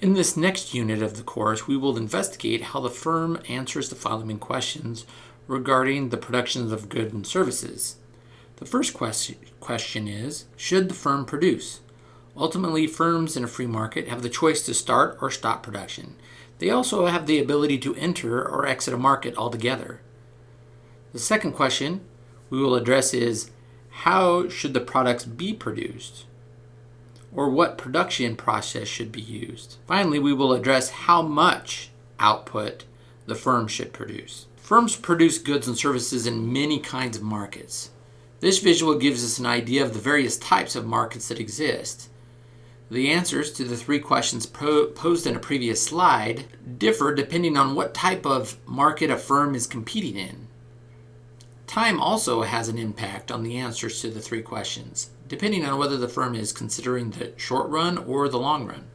In this next unit of the course, we will investigate how the firm answers the following questions regarding the production of goods and services. The first question, is, should the firm produce? Ultimately, firms in a free market have the choice to start or stop production. They also have the ability to enter or exit a market altogether. The second question we will address is, how should the products be produced? Or what production process should be used. Finally, we will address how much output the firm should produce. Firms produce goods and services in many kinds of markets. This visual gives us an idea of the various types of markets that exist. The answers to the three questions posed in a previous slide differ depending on what type of market a firm is competing in. Time also has an impact on the answers to the three questions, depending on whether the firm is considering the short run or the long run.